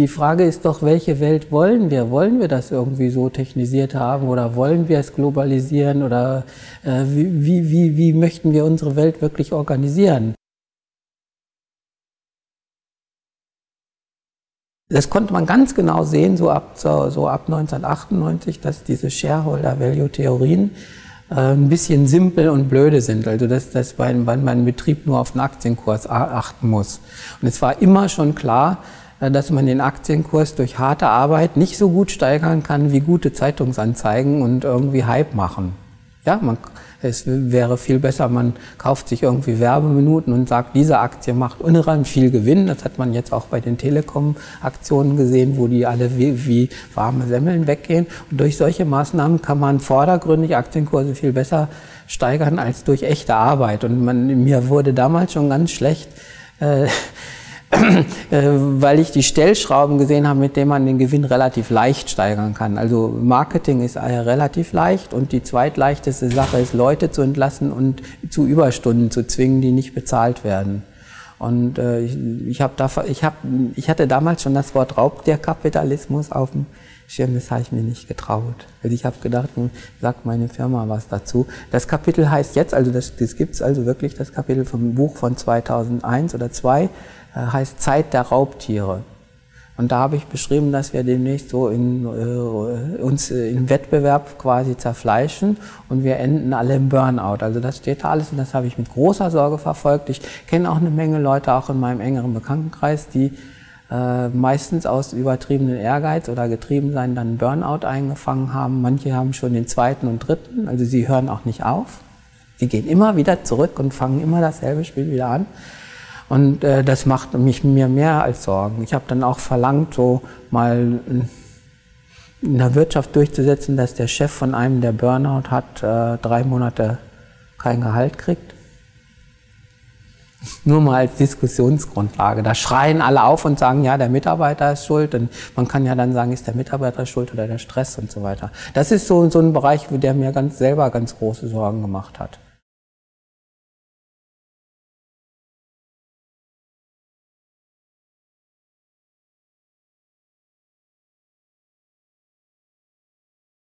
Die Frage ist doch, welche Welt wollen wir? Wollen wir das irgendwie so technisiert haben oder wollen wir es globalisieren oder äh, wie, wie, wie möchten wir unsere Welt wirklich organisieren? Das konnte man ganz genau sehen, so ab, so, ab 1998, dass diese Shareholder-Value-Theorien äh, ein bisschen simpel und blöde sind. Also dass, dass man, man im Betrieb nur auf den Aktienkurs achten muss. Und es war immer schon klar, dass man den Aktienkurs durch harte Arbeit nicht so gut steigern kann wie gute Zeitungsanzeigen und irgendwie Hype machen. Ja, man, es wäre viel besser, man kauft sich irgendwie Werbeminuten und sagt, diese Aktie macht unheimlich viel Gewinn. Das hat man jetzt auch bei den Telekom-Aktionen gesehen, wo die alle wie, wie warme Semmeln weggehen. Und durch solche Maßnahmen kann man vordergründig Aktienkurse viel besser steigern als durch echte Arbeit. Und man, mir wurde damals schon ganz schlecht, äh, Äh, weil ich die Stellschrauben gesehen habe, mit denen man den Gewinn relativ leicht steigern kann. Also Marketing ist relativ leicht und die zweitleichteste Sache ist, Leute zu entlassen und zu Überstunden zu zwingen, die nicht bezahlt werden. Und äh, ich, ich, da, ich, hab, ich hatte damals schon das Wort Raubtierkapitalismus auf dem Schirm, das habe ich mir nicht getraut. Also ich habe gedacht, nun sagt meine Firma was dazu. Das Kapitel heißt jetzt, also das, das gibt es also wirklich, das Kapitel vom Buch von 2001 oder 2, äh, heißt Zeit der Raubtiere. Und da habe ich beschrieben, dass wir demnächst so in, äh, uns im Wettbewerb quasi zerfleischen und wir enden alle im Burnout. Also das steht da alles und das habe ich mit großer Sorge verfolgt. Ich kenne auch eine Menge Leute, auch in meinem engeren Bekanntenkreis, die äh, meistens aus übertriebenen Ehrgeiz oder Getriebensein dann Burnout eingefangen haben. Manche haben schon den zweiten und dritten, also sie hören auch nicht auf. Sie gehen immer wieder zurück und fangen immer dasselbe Spiel wieder an. Und äh, das macht mich mir mehr als Sorgen. Ich habe dann auch verlangt, so mal in der Wirtschaft durchzusetzen, dass der Chef von einem, der Burnout hat, äh, drei Monate kein Gehalt kriegt. Nur mal als Diskussionsgrundlage. Da schreien alle auf und sagen, ja, der Mitarbeiter ist schuld. Und man kann ja dann sagen, ist der Mitarbeiter schuld oder der Stress und so weiter. Das ist so, so ein Bereich, der mir ganz selber ganz große Sorgen gemacht hat.